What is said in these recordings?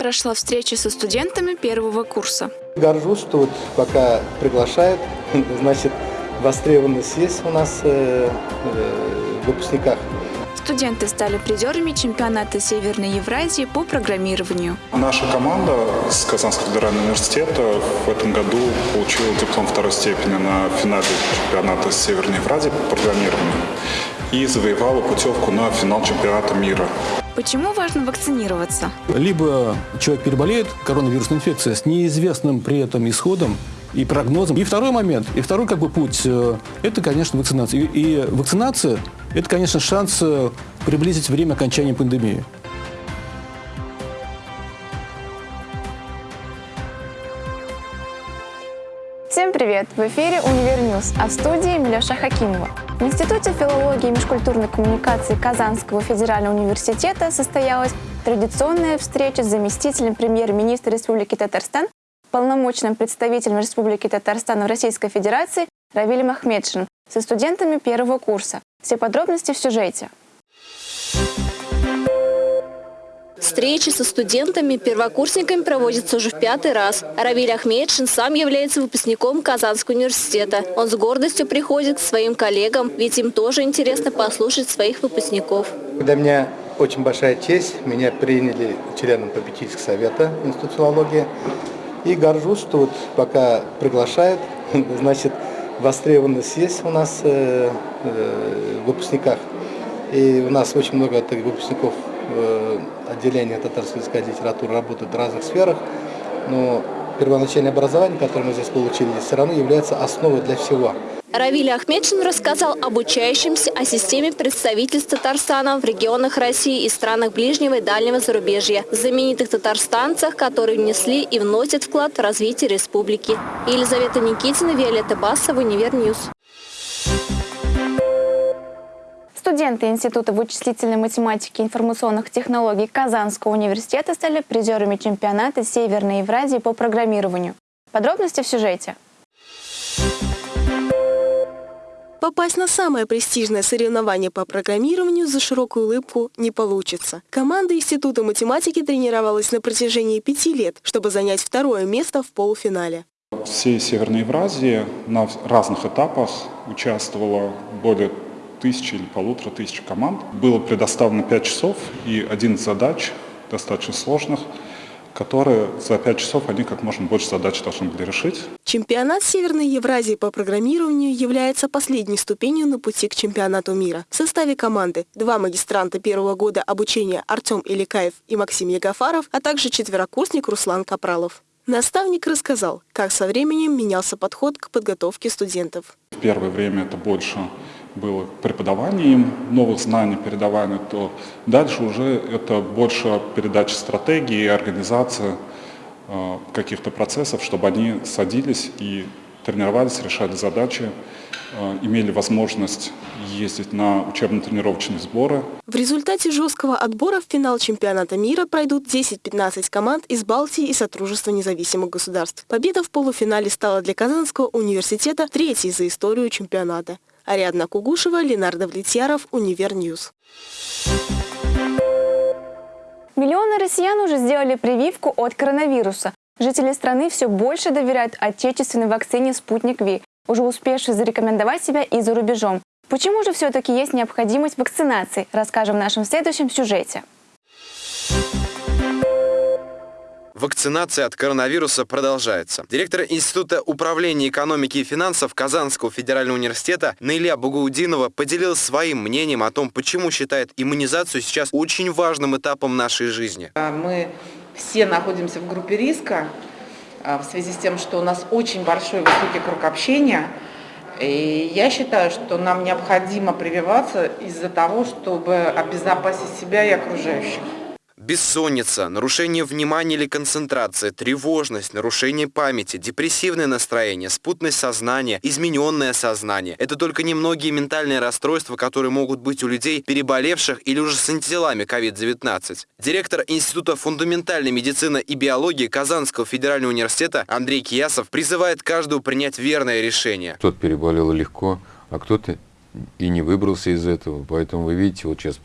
прошла встреча со студентами первого курса. Горжусь, что вот пока приглашают, значит, востребованность есть у нас э, э, в выпускниках. Студенты стали призерами чемпионата Северной Евразии по программированию. Наша команда с Казанского федерального университета в этом году получила диплом второй степени на финале чемпионата Северной Евразии по программированию и завоевала путевку на финал чемпионата мира. Почему важно вакцинироваться? Либо человек переболеет коронавирусной инфекцией с неизвестным при этом исходом и прогнозом. И второй момент, и второй как бы путь, э, это, конечно, вакцинация. И, и вакцинация – это, конечно, шанс э, приблизить время окончания пандемии. Всем привет! В эфире «Универньюз», а в студии Милеша Хакимова. В Институте филологии и межкультурной коммуникации Казанского федерального университета состоялась традиционная встреча с заместителем премьер-министра Республики Татарстан, полномочным представителем Республики Татарстан в Российской Федерации Равилем Ахмедшин со студентами первого курса. Все подробности в сюжете. Встречи со студентами-первокурсниками проводятся уже в пятый раз. Равиль Ахмедшин сам является выпускником Казанского университета. Он с гордостью приходит к своим коллегам, ведь им тоже интересно послушать своих выпускников. Для меня очень большая честь. Меня приняли членом попечительского совета институциологии. И горжусь, что вот пока приглашают, значит, востребованность есть у нас э, э, в выпускниках. И у нас очень много таких выпускников э, отделения и литературы работают в разных сферах. Но первоначальное образование, которое мы здесь получили, все равно является основой для всего. Равиль Ахмедшин рассказал обучающимся о системе представительств Татарстана в регионах России и странах ближнего и дальнего зарубежья, знаменитых татарстанцах, которые внесли и вносят вклад в развитие республики. Елизавета Никитина, Виолетта Басова, Универньюз. Студенты Института вычислительной математики и информационных технологий Казанского университета стали призерами чемпионата Северной Евразии по программированию. Подробности в сюжете. Попасть на самое престижное соревнование по программированию за широкую улыбку не получится. Команда Института математики тренировалась на протяжении пяти лет, чтобы занять второе место в полуфинале. В всей Северной Евразии на разных этапах участвовало более тысячи или полутора тысяч команд. Было предоставлено 5 часов и 11 задач, достаточно сложных, которые за 5 часов они как можно больше задач должны были решить. Чемпионат Северной Евразии по программированию является последней ступенью на пути к чемпионату мира. В составе команды два магистранта первого года обучения Артем Иликаев и Максим Ягафаров, а также четверокурсник Руслан Капралов. Наставник рассказал, как со временем менялся подход к подготовке студентов. В первое время это больше было преподавание им новых знаний, передавание, то дальше уже это больше передача стратегии, организация э, каких-то процессов, чтобы они садились и тренировались, решали задачи, э, имели возможность ездить на учебно-тренировочные сборы. В результате жесткого отбора в финал чемпионата мира пройдут 10-15 команд из Балтии и Сотрудничества независимых государств. Победа в полуфинале стала для Казанского университета третьей за историю чемпионата. Ариадна Кугушева, Ленардо Влетьяров, Универньюз. Миллионы россиян уже сделали прививку от коронавируса. Жители страны все больше доверяют отечественной вакцине «Спутник Ви», уже успевшей зарекомендовать себя и за рубежом. Почему же все-таки есть необходимость вакцинации, расскажем в нашем следующем сюжете. Вакцинация от коронавируса продолжается. Директор Института управления экономики и финансов Казанского федерального университета Наиля Бугаудинова поделилась своим мнением о том, почему считает иммунизацию сейчас очень важным этапом нашей жизни. А, мы все находимся в группе риска а, в связи с тем, что у нас очень большой высокий круг общения. И я считаю, что нам необходимо прививаться из-за того, чтобы обезопасить себя и окружающих. Бессонница, нарушение внимания или концентрации, тревожность, нарушение памяти, депрессивное настроение, спутность сознания, измененное сознание – это только немногие ментальные расстройства, которые могут быть у людей, переболевших или уже с антителами COVID-19. Директор Института фундаментальной медицины и биологии Казанского федерального университета Андрей Киясов призывает каждого принять верное решение. Кто-то переболел легко, а кто-то и не выбрался из этого. Поэтому вы видите, вот сейчас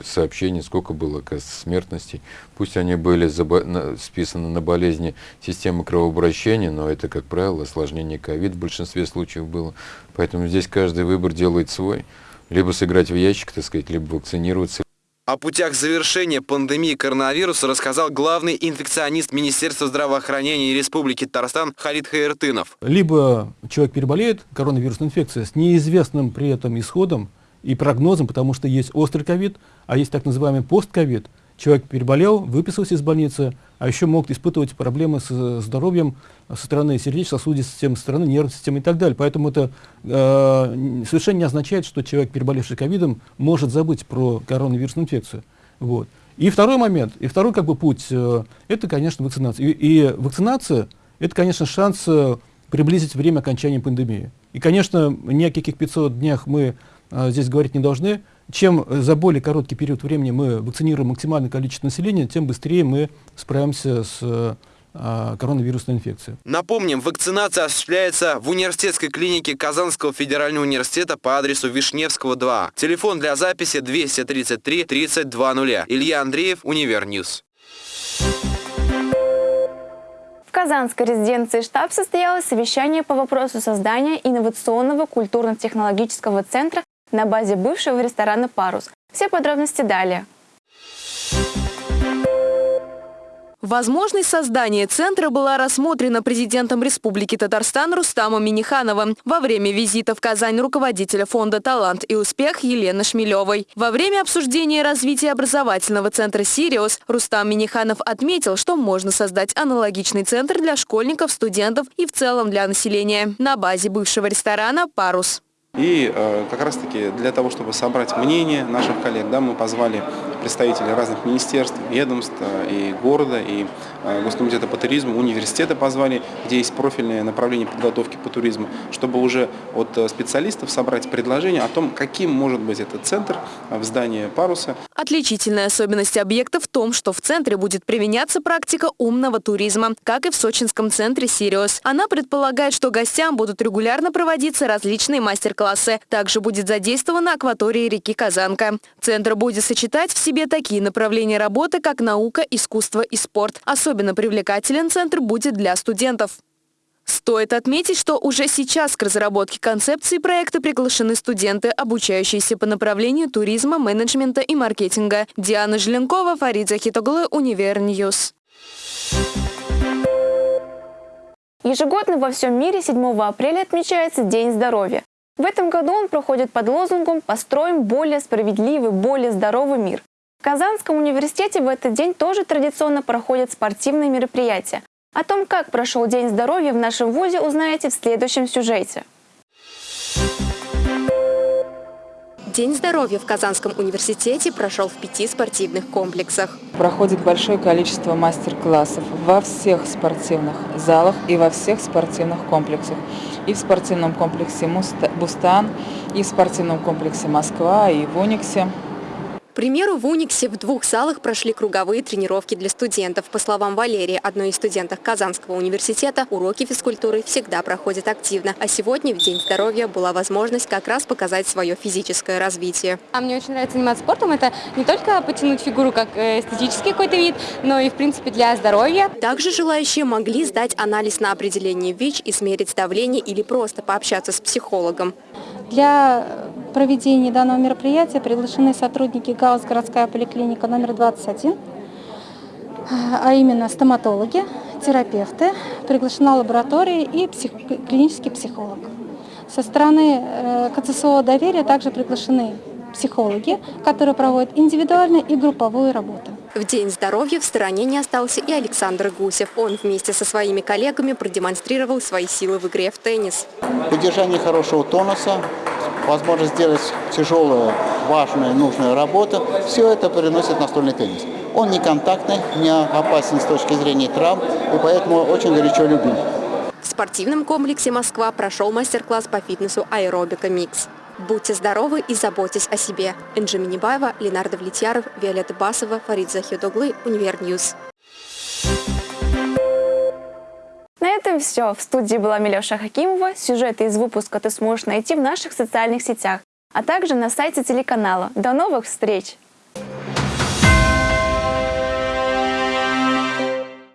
сообщение, сколько было оказывается, смертностей. Пусть они были списаны на болезни системы кровообращения, но это, как правило, осложнение ковид в большинстве случаев было. Поэтому здесь каждый выбор делает свой. Либо сыграть в ящик, так сказать, либо вакцинироваться, о путях завершения пандемии коронавируса рассказал главный инфекционист Министерства здравоохранения Республики Татарстан Халид Хаиртынов. Либо человек переболеет коронавирусной инфекцией с неизвестным при этом исходом и прогнозом, потому что есть острый ковид, а есть так называемый постковид. Человек переболел, выписался из больницы, а еще могут испытывать проблемы с здоровьем со стороны сердечно-сосудистой системы, со стороны нервной системы и так далее. Поэтому это э, совершенно не означает, что человек, переболевший ковидом, может забыть про коронавирусную инфекцию. Вот. И второй момент, и второй как бы путь, э, это, конечно, вакцинация. И, и вакцинация, это, конечно, шанс э, приблизить время окончания пандемии. И, конечно, ни о каких 500 днях мы э, здесь говорить не должны, чем за более короткий период времени мы вакцинируем максимальное количество населения, тем быстрее мы справимся с э, коронавирусной инфекцией. Напомним, вакцинация осуществляется в университетской клинике Казанского федерального университета по адресу Вишневского 2. Телефон для записи 233 3200. Илья Андреев, Универньюз. В Казанской резиденции штаб состоялось совещание по вопросу создания инновационного культурно-технологического центра на базе бывшего ресторана «Парус». Все подробности далее. Возможность создания центра была рассмотрена президентом Республики Татарстан Рустамом Минихановым во время визита в Казань руководителя фонда «Талант и успех» Елены Шмелевой. Во время обсуждения развития образовательного центра «Сириус» Рустам Миниханов отметил, что можно создать аналогичный центр для школьников, студентов и в целом для населения на базе бывшего ресторана «Парус». И э, как раз-таки для того, чтобы собрать мнение наших коллег, да, мы позвали представителей разных министерств, ведомств э, и города, и э, Госкомитета по туризму, университеты позвали, где есть профильное направление подготовки по туризму, чтобы уже от э, специалистов собрать предложение о том, каким может быть этот центр в здании паруса. Отличительная особенность объекта в том, что в центре будет применяться практика умного туризма, как и в сочинском центре «Сириус». Она предполагает, что гостям будут регулярно проводиться различные мастер-классы. Также будет задействована акватория реки Казанка. Центр будет сочетать в себе такие направления работы, как наука, искусство и спорт. Особенно привлекателен центр будет для студентов. Стоит отметить, что уже сейчас к разработке концепции проекта приглашены студенты, обучающиеся по направлению туризма, менеджмента и маркетинга. Диана Желенкова, Фарид Захитоглы, Универньюз. Ежегодно во всем мире 7 апреля отмечается День здоровья. В этом году он проходит под лозунгом «Построим более справедливый, более здоровый мир». В Казанском университете в этот день тоже традиционно проходят спортивные мероприятия. О том, как прошел День здоровья в нашем ВУЗе, узнаете в следующем сюжете. День здоровья в Казанском университете прошел в пяти спортивных комплексах. Проходит большое количество мастер-классов во всех спортивных залах и во всех спортивных комплексах. И в спортивном комплексе «Бустан», и в спортивном комплексе «Москва», и в «Униксе» примеру, в Униксе в двух залах прошли круговые тренировки для студентов. По словам Валерии, одной из студенток Казанского университета, уроки физкультуры всегда проходят активно. А сегодня, в День здоровья, была возможность как раз показать свое физическое развитие. А мне очень нравится заниматься спортом. Это не только потянуть фигуру как э, эстетический какой-то вид, но и, в принципе, для здоровья. Также желающие могли сдать анализ на определение ВИЧ, измерить давление или просто пообщаться с психологом. Для проведения данного мероприятия приглашены сотрудники ГАУС «Городская поликлиника номер 21», а именно стоматологи, терапевты, приглашена лаборатория и псих... клинический психолог. Со стороны э, КЦСО доверия также приглашены психологи, которые проводят индивидуальную и групповую работу. В День здоровья в стороне не остался и Александр Гусев. Он вместе со своими коллегами продемонстрировал свои силы в игре в теннис. Поддержание хорошего тонуса, возможность сделать тяжелую, важную, нужную работу, все это приносит настольный теннис. Он не контактный, не опасен с точки зрения травм, и поэтому очень горячо любим. В спортивном комплексе «Москва» прошел мастер-класс по фитнесу «Аэробика Микс». Будьте здоровы и заботьтесь о себе. Энджи Минибаева, Ленардо Влетьяров, Виолетта Басова, Фарид Захидоглы, Универньюз. На этом все. В студии была Милеша Хакимова. Сюжеты из выпуска ты сможешь найти в наших социальных сетях. а также на сайте телеканала. До новых встреч!